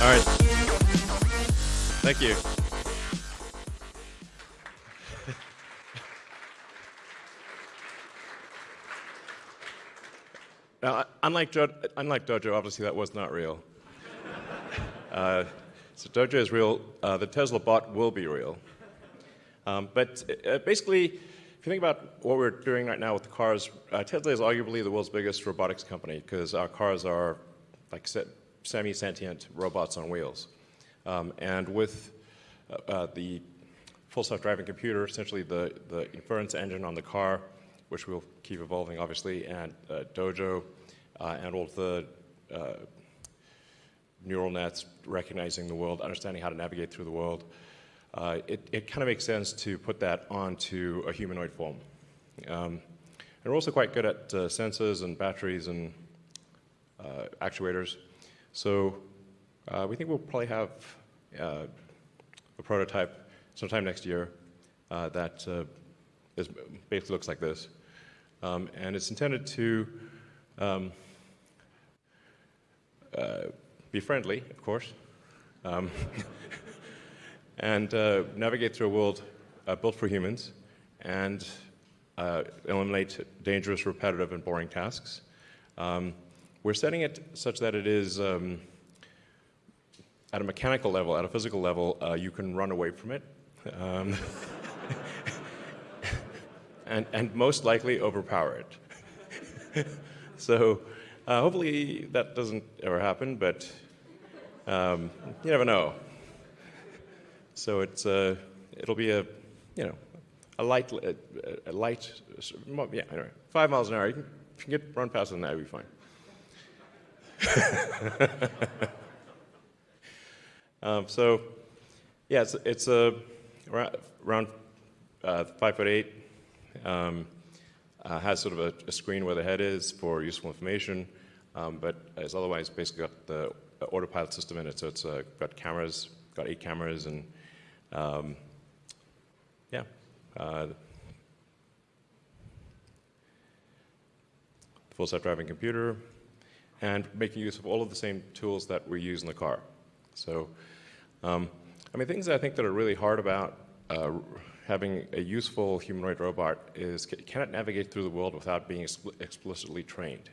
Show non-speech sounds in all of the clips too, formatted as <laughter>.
All right. Thank you. <laughs> Now, unlike, unlike Dojo, obviously that was not real. <laughs> uh, so Dojo is real. Uh, the Tesla bot will be real. Um, but uh, basically, if you think about what we're doing right now with the cars, uh, Tesla is arguably the world's biggest robotics company because our cars are like semi-sentient robots on wheels. Um, and with uh, uh, the full self-driving computer, essentially the, the inference engine on the car, which we'll keep evolving, obviously, and uh, Dojo, uh, and all the uh, neural nets recognizing the world, understanding how to navigate through the world. Uh, it, it kind of makes sense to put that onto a humanoid form. Um, and we're also quite good at sensors and batteries and actuators. So we think we'll probably have a prototype sometime next year that is, basically looks like this. Um, and it's intended to um, uh, be friendly, of course, um, <laughs> and uh, navigate through a world uh, built for humans and uh, eliminate dangerous, repetitive, and boring tasks. Um, we're setting it such that it is um, at a mechanical level, at a physical level, uh, you can run away from it. Um, <laughs> and, and most likely overpower it. <laughs> so uh, hopefully that doesn't ever happen, but um, you never know. So it's uh, it'll be a you know a light a, a light yeah anyway five miles an hour. You can, you can get run faster than that, you'll be fine. <laughs> um, so yeah, it's it's a around uh, five foot eight. Um, uh, has sort of a, a, screen where the head is for useful information, um, but it's otherwise basically got the autopilot system in it. So it's uh, got cameras, got eight cameras, and um, yeah. Uh, full self-driving computer, and making use of all of the same tools that we use in the car. So, um, I mean, things that I think that are really hard about uh, having a useful humanoid robot is can it navigate through the world without being explicitly trained?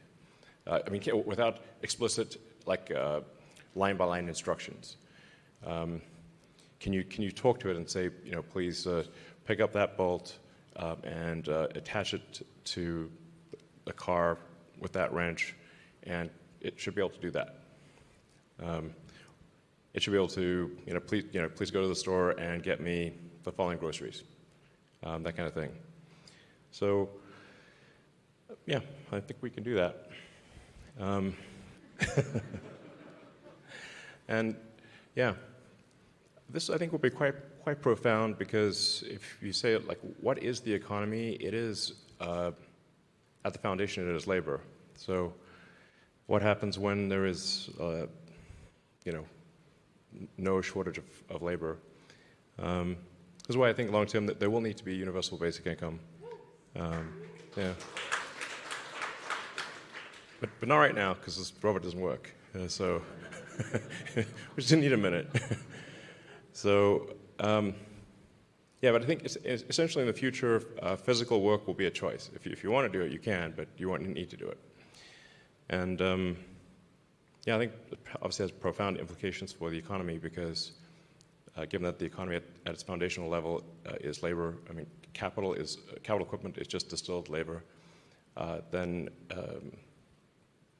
Uh, I mean, without explicit, like, uh, line-by-line instructions. Um, can, you, can you talk to it and say, you know, please uh, pick up that bolt um, and uh, attach it to the car with that wrench, and it should be able to do that. Um, it should be able to, you know, please, you know, please go to the store and get me the following groceries, um, that kind of thing. So, yeah, I think we can do that. Um, <laughs> and yeah, this I think will be quite quite profound because if you say it like, what is the economy? It is uh, at the foundation. It is labor. So, what happens when there is, uh, you know, no shortage of, of labor? Um, this is why I think long term that there will need to be universal basic income. Um, yeah. But, but not right now because this robot doesn't work. Uh, so <laughs> we just need a minute. <laughs> so um, yeah, but I think it's, it's essentially in the future, uh, physical work will be a choice. If you, if you want to do it, you can, but you won't need to do it. And um, yeah, I think it obviously has profound implications for the economy because uh, given that the economy at, at its foundational level uh, is labor, I mean, capital is, uh, capital equipment is just distilled labor, uh, then um,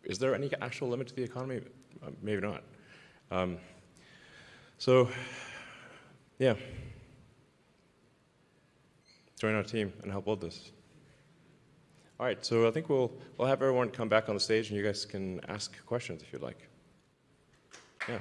is there any actual limit to the economy? Uh, maybe not. Um, so, yeah. Join our team and help build this. All right, so I think we'll, we'll have everyone come back on the stage and you guys can ask questions if you'd like. Yeah.